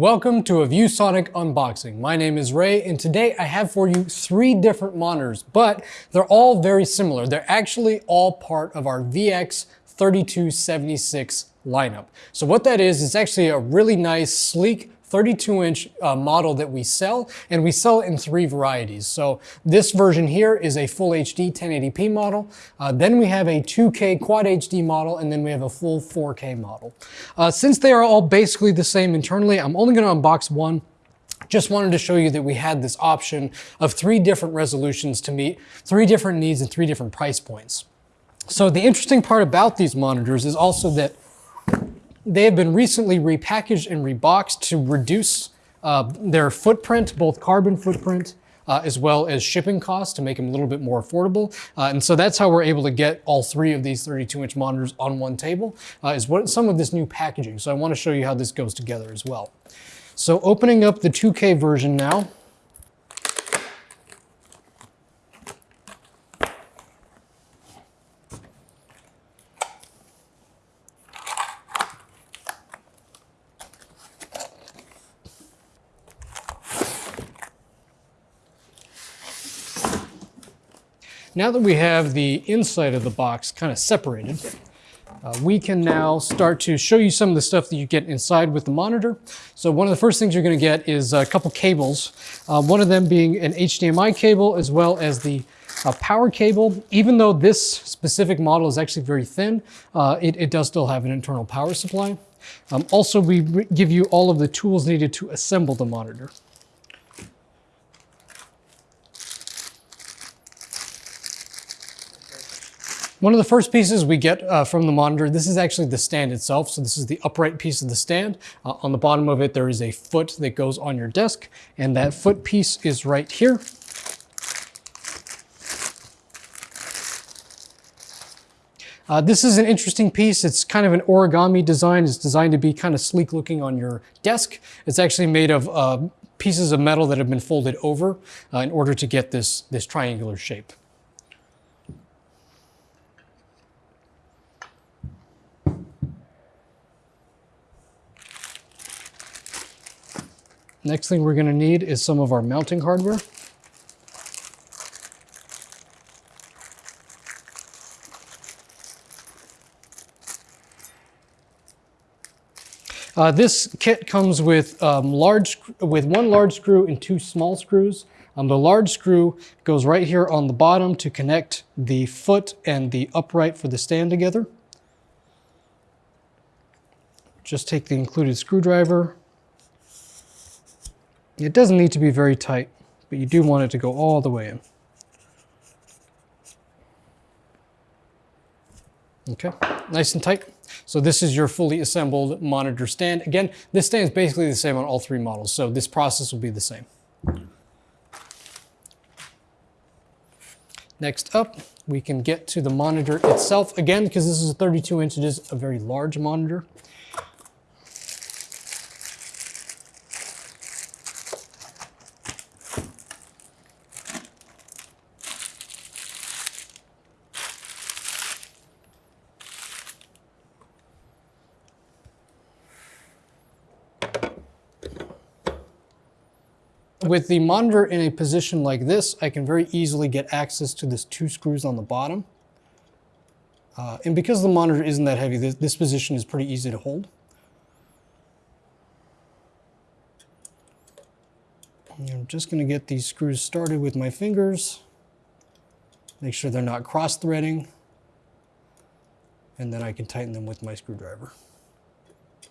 Welcome to a ViewSonic unboxing. My name is Ray and today I have for you three different monitors, but they're all very similar. They're actually all part of our VX3276 lineup. So what that is, is actually a really nice, sleek 32 inch uh, model that we sell and we sell it in three varieties. So this version here is a full HD 1080p model. Uh, then we have a 2K quad HD model and then we have a full 4K model. Uh, since they are all basically the same internally, I'm only gonna unbox one just wanted to show you that we had this option of three different resolutions to meet three different needs and three different price points. So the interesting part about these monitors is also that they have been recently repackaged and reboxed to reduce uh, their footprint, both carbon footprint, uh, as well as shipping costs to make them a little bit more affordable. Uh, and so that's how we're able to get all three of these 32 inch monitors on one table uh, is what some of this new packaging. So I wanna show you how this goes together as well. So opening up the 2K version now, Now that we have the inside of the box kind of separated, uh, we can now start to show you some of the stuff that you get inside with the monitor. So one of the first things you're going to get is a couple cables, uh, one of them being an HDMI cable as well as the uh, power cable. Even though this specific model is actually very thin, uh, it, it, does still have an internal power supply. Um, also, we give you all of the tools needed to assemble the monitor. One of the first pieces we get uh, from the monitor, this is actually the stand itself. So this is the upright piece of the stand. Uh, on the bottom of it, there is a foot that goes on your desk and that foot piece is right here. Uh, this is an interesting piece. It's kind of an origami design. It's designed to be kind of sleek looking on your desk. It's actually made of uh, pieces of metal that have been folded over uh, in order to get this, this triangular shape. Next thing we're gonna need is some of our mounting hardware. Uh, this kit comes with um, large, with one large screw and two small screws. Um, the large screw goes right here on the bottom to connect the foot and the upright for the stand together. Just take the included screwdriver, it doesn't need to be very tight, but you do want it to go all the way in. Okay, nice and tight. So this is your fully assembled monitor stand. Again, this stand is basically the same on all three models, so this process will be the same. Next up, we can get to the monitor itself. Again, because this is a 32 inch, it is a very large monitor. With the monitor in a position like this, I can very easily get access to this two screws on the bottom. Uh, and because the monitor isn't that heavy, this, this position is pretty easy to hold. I'm just gonna get these screws started with my fingers. Make sure they're not cross-threading. And then I can tighten them with my screwdriver.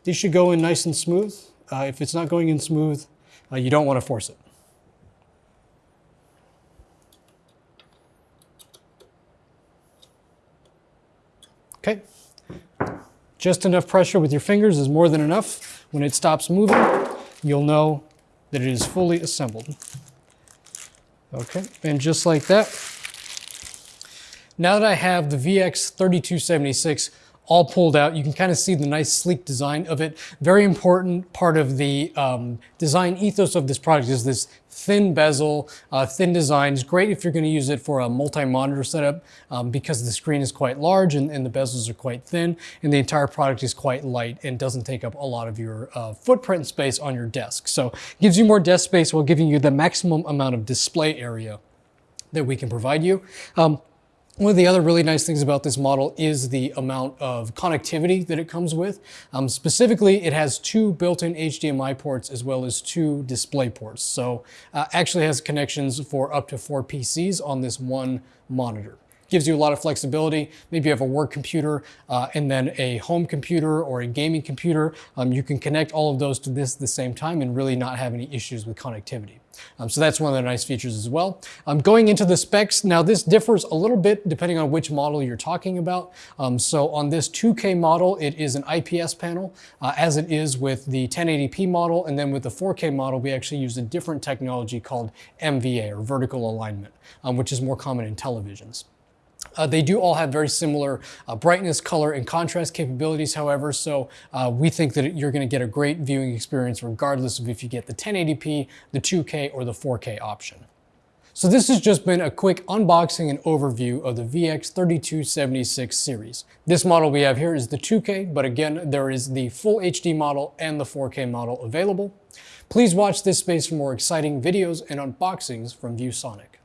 These should go in nice and smooth. Uh, if it's not going in smooth, uh, you don't want to force it. Okay, just enough pressure with your fingers is more than enough. When it stops moving, you'll know that it is fully assembled. Okay, and just like that, now that I have the VX3276 all pulled out. You can kind of see the nice sleek design of it. Very important part of the um, design ethos of this product is this thin bezel, uh, thin design. It's great if you're going to use it for a multi-monitor setup um, because the screen is quite large and, and, the bezels are quite thin and the entire product is quite light and doesn't take up a lot of your uh, footprint space on your desk. So gives you more desk space while giving you the maximum amount of display area that we can provide you. Um, one of the other really nice things about this model is the amount of connectivity that it comes with. Um, specifically, it has two built-in HDMI ports as well as two display ports. So uh, actually has connections for up to four PCs on this one monitor gives you a lot of flexibility. Maybe you have a work computer uh, and then a home computer or a gaming computer. Um, you can connect all of those to this at the same time and really not have any issues with connectivity. Um, so that's one of the nice features as well. Um, going into the specs, now this differs a little bit depending on which model you're talking about. Um, so on this 2K model, it is an IPS panel, uh, as it is with the 1080p model. And then with the 4K model, we actually use a different technology called MVA, or vertical alignment, um, which is more common in televisions. Uh, they do all have very similar uh, brightness, color, and contrast capabilities, however, so uh, we think that you're going to get a great viewing experience regardless of if you get the 1080p, the 2K, or the 4K option. So this has just been a quick unboxing and overview of the VX3276 series. This model we have here is the 2K, but again, there is the full HD model and the 4K model available. Please watch this space for more exciting videos and unboxings from ViewSonic.